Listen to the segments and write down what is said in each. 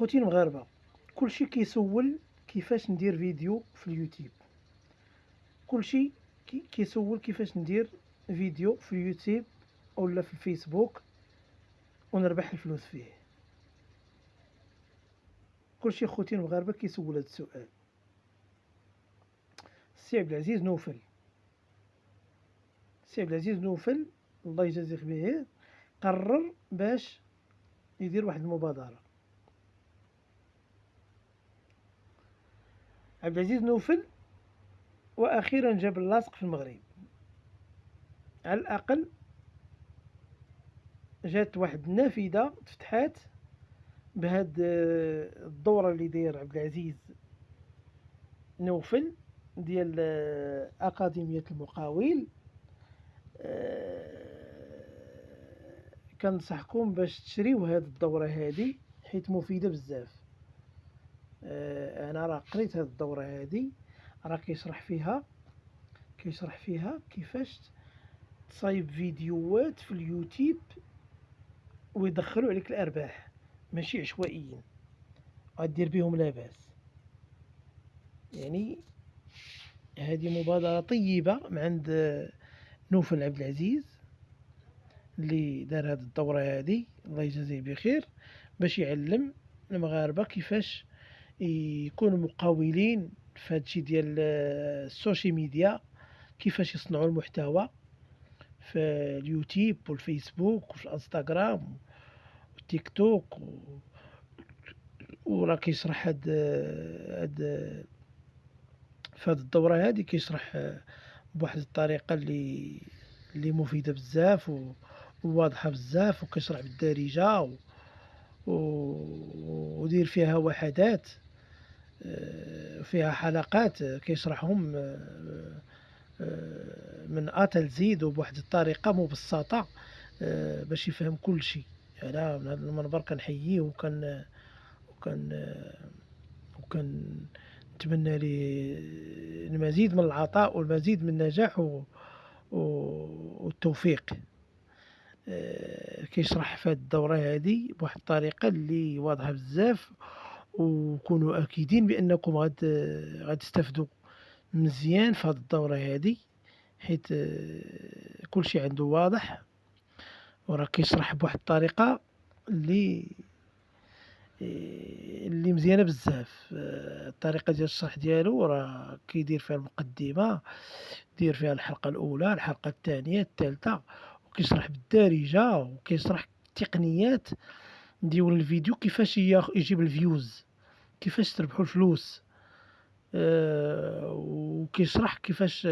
خوتي المغاربه كلشي كيسول كيفاش ندير فيديو في اليوتيوب. كلشي كي- كيسول كيفاش ندير فيديو في اليوتيوب ولا في الفيسبوك ونربح الفلوس فيه. كلشي خوتي المغاربه كيسول هذا السؤال. السي عبد العزيز نوفل. السي عبد العزيز نوفل الله يجازيه بخير قرر باش يدير واحد المبادرة. عبد العزيز نوفل وأخيرا جاب اللاصق في المغرب. على الأقل جات واحد النافذة تفتحات بهاد آه، الدورة اللي داير عبد العزيز نوفل ديال آه، اكاديميه المقاول. آه، كنصحكم باش تشريو هاد الدورة هادي حيت مفيدة بزاف. آه، أنا راه قريت هاد الدورة هادي راه كيشرح فيها كيشرح فيها كيفاش تصايب فيديوهات في اليوتيوب ويدخلوا عليك الأرباح ماشي عشوائيين غدير بهم لاباس. يعني هذه مبادرة طيبة من عند نوفل عبد العزيز اللي دار هذه الدورة هذه الله يجازيه بخير باش يعلم المغاربة كيفاش يكونوا مقاولين في هادشي ديال ال social media كيفاش يصنعوا المحتوى في اليوتيوب والفيسبوك وفي الانستغرام والتيك توك و... وراه كيشرح هاد هاد في هاد الدورة هادي كيشرح بواحد الطريقة اللي اللي مفيدة بزاف و... وواضحة بزاف وكيشرح بالدارجة و... و... ودير فيها وحدات. آه، فيها حلقات كيشرحهم آه، آه، من حتى لزيد وبواحد الطريقة مبسطة آه، باش يفهم كل شيء. أنا من هذا المنبر كنحييه وكن وكن وكن نتمنى ليه المزيد من العطاء والمزيد من النجاح و... والتوفيق. كيشرح في الدورة هادي بواحد الطريقة اللي واضحة بزاف وكونوا أكيدين بأنكم غاد غتستافدوا مزيان في هاد الدورة هادي حيت آه، كلشي عنده واضح. وراه كيشرح بواحد الطريقة اللي اللي مزيانة بزاف. الطريقة ديال الشرح ديالو راه كيدير فيها المقدمة دير فيها الحلقة الأولى الحلقة الثانية الثالثة وكيشرح بالدارجة وكيشرح التقنيات. ديال الفيديو كيفاش يجيب ال views كيفاش تربحوا الفلوس آه، وكيشرح كيفاش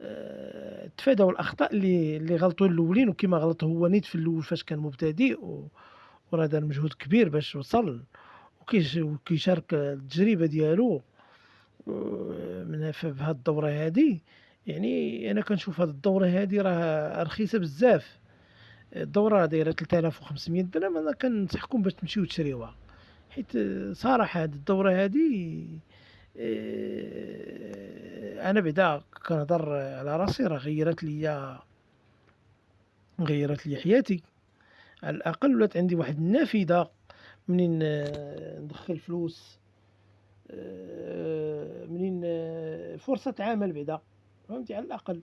آه، تفادوا الأخطاء اللي اللي غلطوا الأولين وكما غلط هو نيت في الأول فاش كان مبتدئ وراه دار مجهود كبير باش وصل وكيش- وكيشارك التجربة ديالو من في الدورة هادي. يعني أنا كنشوف هاد الدورة هادي راه رخيصة بزاف. الدورة دايره 3500 درهم أنا كنصحكم باش تمشيو تشريوها. حيت صراحة هاد الدورة هادي آه، أنا بعدا كنهضر على راسي راه غيرت ليا غيرت لي حياتي. على الأقل ولات عندي واحد النافذة منين آه، ندخل فلوس آه، منين فرصة عمل بعدا. فهمتي؟ على الأقل.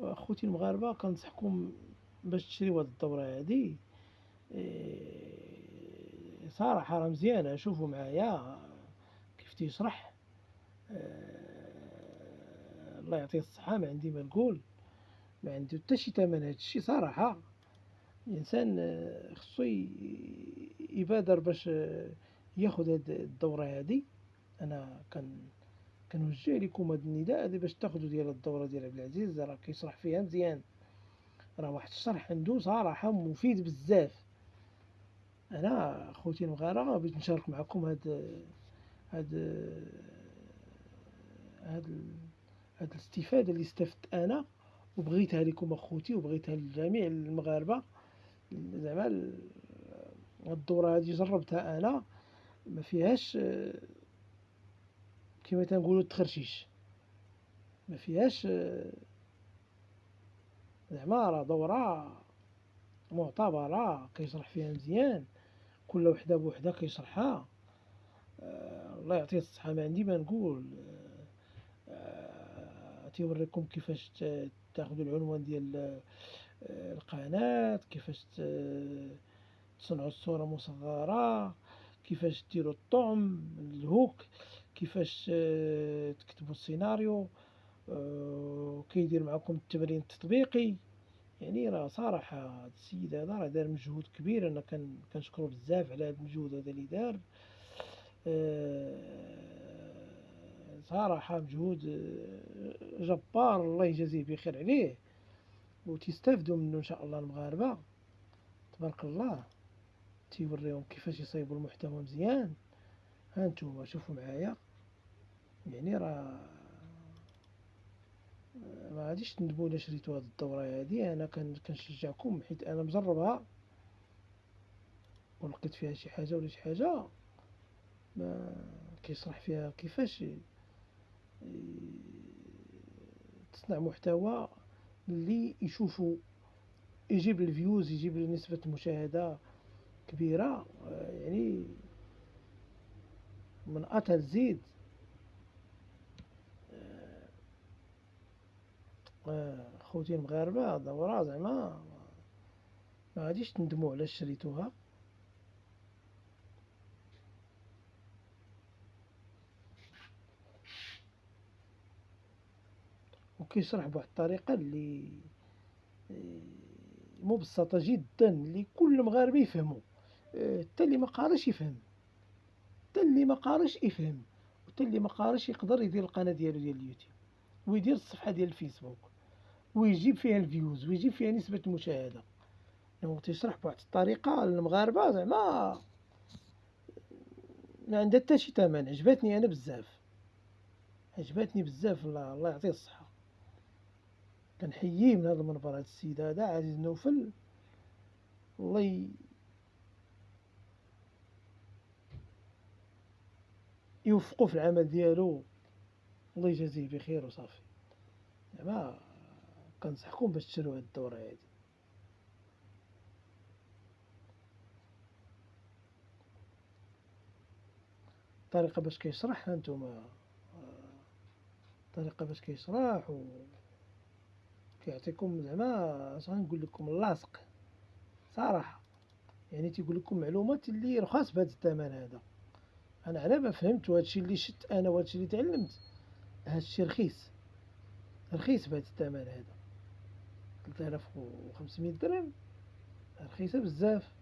أخوتي المغاربة كنصحكم باش تشريو هاد الدورة هادي. آه، صراحة راه مزيانه شوفوا معايا كيف تيشرح. آه، الله يعطيه الصحة ما عندي ما نقول ما عنده حتى شي ثمن هاد الشي صراحة. الإنسان آه، خصو يبادر باش ياخد هاد الدورة هادي. أنا كان كنوجه لكم هاد النداء هادي باش تاخدو ديال الدورة ديال عبد العزيز راه كيشرح فيها مزيان. راه واحد الشرح عندو صراحة مفيد بزاف. أنا خوتي المغاربة بغيت نشارك معكم هاد هاد هاد هاد الاستفادة اللي استفدت أنا وبغيتها لكم أخوتي وبغيتها لجميع المغاربة. زعما الدورة هادي جربتها أنا ما فيهاش كما تنقولوا التخرشيش. ما فيهاش زعما راه دورة معتبرة كيشرح فيها مزيان. كل وحدة بوحدها كيشرحها. الله يعطيه الصحة. ما عندي ما نقول. تيوريكم كيفاش تاخدو العنوان ديال القناة كيفاش تصنعوا الصورة مصغرة كيفاش ديروا الطعم الهوك كيفاش تكتبوا السيناريو. كيدير معكم التمرين التطبيقي يعني راه صراحة هاد السيد هذا راه دار مجهود كبير. أنا كنشكرو بزاف على هاد المجهود هذا لي دار. صراحة مجهود جبار. الله يجازيه بخير عليه. وتيستافدو منو إن شاء الله المغاربة. تبارك الله. تيوريهم كيفاش يصايبوا المحتوى مزيان. هانتوما شوفوا معايا. يعني راه ما غاديش تندموا الا شريتوا هاد الدورة هادي. أنا كنشجعكم حيت أنا مجربها ولقيت فيها شي حاجة ولا شي حاجة ما كيشرح فيها كيفاش تصنع محتوى اللي يشوفوا يجيب الفيوز يجيب نسبة المشاهدة كبيرة. يعني من أتى الزيد خوتي المغاربة دورة زعما ما غاديش تندموا على شريتوها. وكيشرح بواحد الطريقة اللي مبسطة جدا اللي كل مغاربي يفهمو حتى اللي ما قاريش يفهم. حتى اللي ما قاريش يفهم. وحتى اللي ما قاريش يقدر يدير القناة ديالو ديال اليوتيوب. ويدير الصفحة ديال الفيسبوك. ويجيب فيها ال views ويجيب فيها نسبة المشاهدة يعني تيشرح بواحد الطريقة للمغاربة زعما ما عندها حتى شي تمن. عجبتني أنا بزاف. عجبتني بزاف الله, الله يعطيه الصحة. كنحييه من هذا المنبر هذا السيد هذا عزيز نوفل. الله يوفقه في العمل ديالو. الله يجازيه بخير وصافي. زعما كنصحكم باش تشريو هاد الدورة هادي الطريقة باش كيشرح هانتوما. الطريقة باش كيشرح و كيعطيكم زعما اش غنقول لكم لاصق صراحة. يعني تيقول لكم معلومات اللي رخاص بهذا الثمن هذا. أنا على ما فهمت وهادشي اللي شت أنا وهادشي اللي تعلمت هادشي رخيص. رخيص بهذا الثمن هذا. 3500 درهم. رخيصة بزاف.